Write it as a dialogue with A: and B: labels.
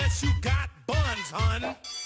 A: unless you got buns, hun.